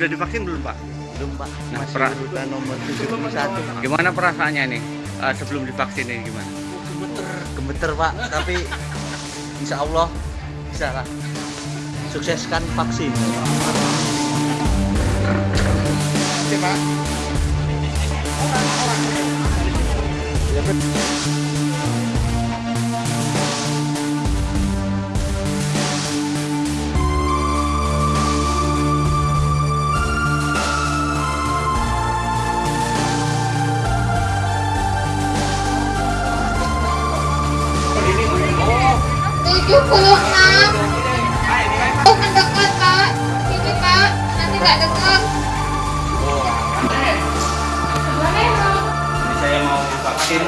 sudah divaksin belum Pak? Belum Pak. Nah, Masih urutan nomor 71. Gimana perasaannya nih uh, sebelum divaksin ini gimana? Gemeter, gemeter Pak. Tapi Insya Allah bisa lah. Sukseskan vaksin. Oke Pak. 76 Oh kan dekat pak? Sini pak, Nanti gak dekat Oh Boleh Ini saya mau vaksin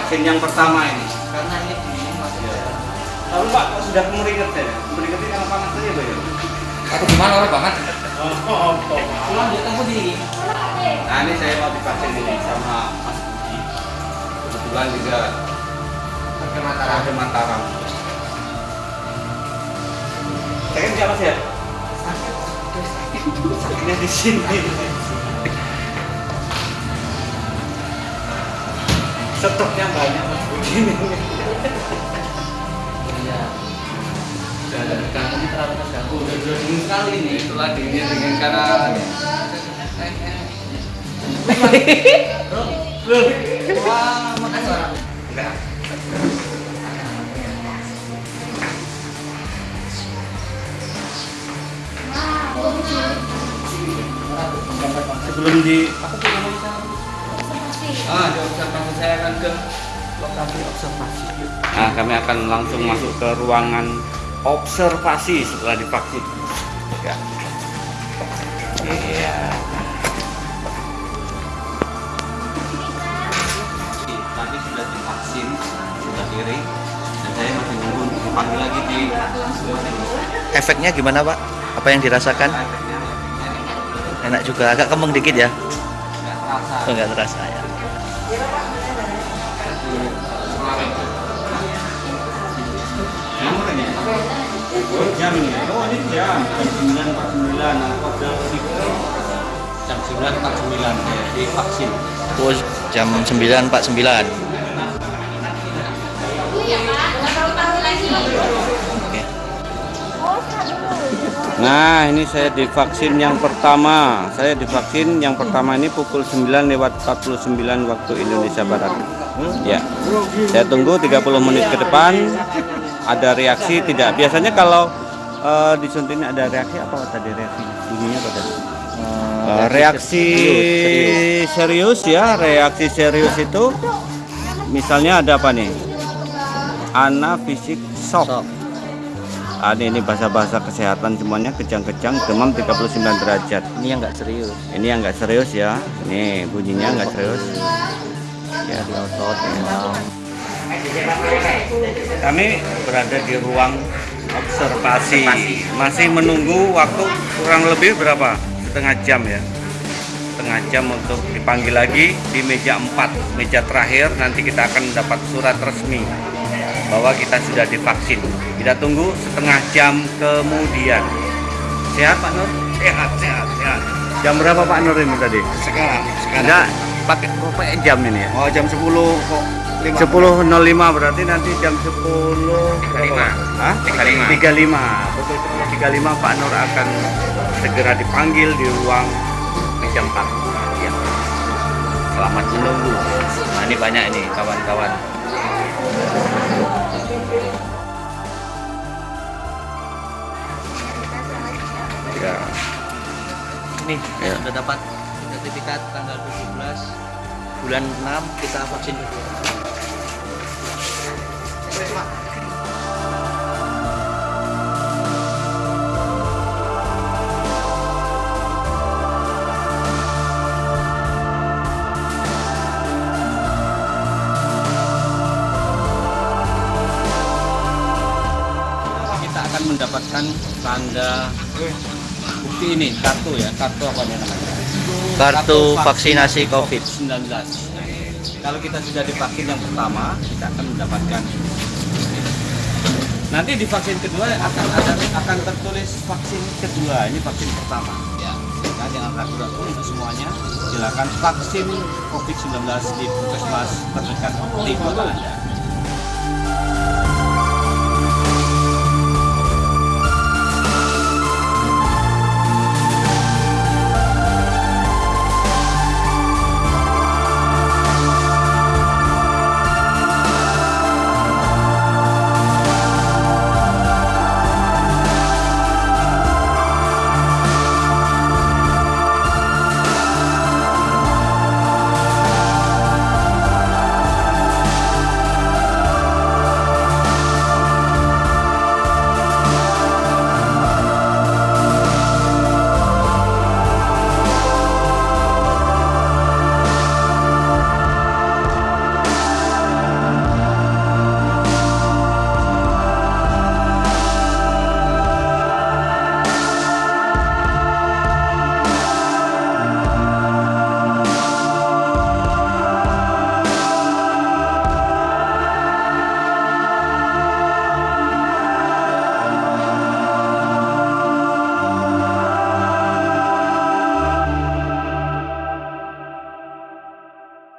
Vaksin yang pertama ini Karena ini dingin iya. Lalu pak sudah meringat ya? Meringat ini panas aja iya, pak ya? Aku gimana orang banget Oh, oh, oh. Pulang dia tunggu di. Nah ini saya mau divaksin ini sama Mas Budi. Kebetulan juga ke Mataram. ada Mataram. Kan siapa sih ya? Sakitnya di sini. Stoknya banyak Mas Budi ini. Iya. Kamu ini terlalu terganggu. Udah udah dingin sekali nih. Itulah dinginnya dingin karena Wah, makasih. enggak. Sebelum di apa tuh namanya? Ah, di observasi saya akan ke Lokasi observasi. Nah, kami akan langsung masuk ke ruangan observasi setelah divaksin. Ya. Iya. Tadi sudah divaksin, sudah kiri, dan saya masih nunggu dipanggil lagi di Efeknya gimana Pak? Apa yang dirasakan? Enak juga, agak kemeng dikit ya. nggak terasa. Oh, nggak terasa ya. Jam ini. Oh, ini jam. Jam 9.49. Nah, jam jam 9.49 ya, di vaksin. Jam 9.49. Oke. Nah, ini saya divaksin yang pertama. Saya divaksin yang pertama ini pukul 9 lewat 49 waktu Indonesia Barat. Ya. Saya tunggu 30 menit ke depan. Ada reaksi tidak? Biasanya kalau eh, disuntik ini ada reaksi apa tadi reaksi? Bunyinya apa tadi? Eh, reaksi serius ya, reaksi serius itu misalnya ada apa nih? Anafisik shock. Sok. Ah, ini, ini bahasa-bahasa kesehatan semuanya kejang-kejang demam 39 derajat. Ini yang nggak serius. Ini yang nggak serius ya. Ini bunyinya nggak serius. Ya. Di otot, demam. Kami berada di ruang observasi. Masih menunggu waktu kurang lebih berapa? Setengah jam ya. Setengah jam untuk dipanggil lagi di meja 4, meja terakhir. Nanti kita akan mendapat surat resmi bahwa kita sudah divaksin. Kita tunggu setengah jam kemudian. Sehat Pak Nur? Sehat, sehat, sehat. Jam berapa Pak Nur ini tadi? Sekarang, Enggak, pakai pakai jam ini ya. Oh jam 10 kok 5 10.05 berarti nanti jam 10 berapa? Hah? 35. 35. Betul 35 Pak Nur akan segera dipanggil di ruang meja 4. Ya. Selamat menunggu. Nah, ini banyak ini kawan-kawan. Ya. Ini Ya. sudah dapat sertifikat tanggal 17 bulan 6 kita vaksin kedua. Kita akan mendapatkan tanda bukti ini, kartu ya, kartu apa namanya? Kartu vaksinasi COVID. 19 kalau kita sudah divaksin yang pertama kita akan mendapatkan nanti di vaksin kedua akan ada akan tertulis vaksin kedua ini vaksin pertama ya jangan ragu-ragu untuk semuanya silakan vaksin COVID-19 di puskesmas terdekat di kota Anda.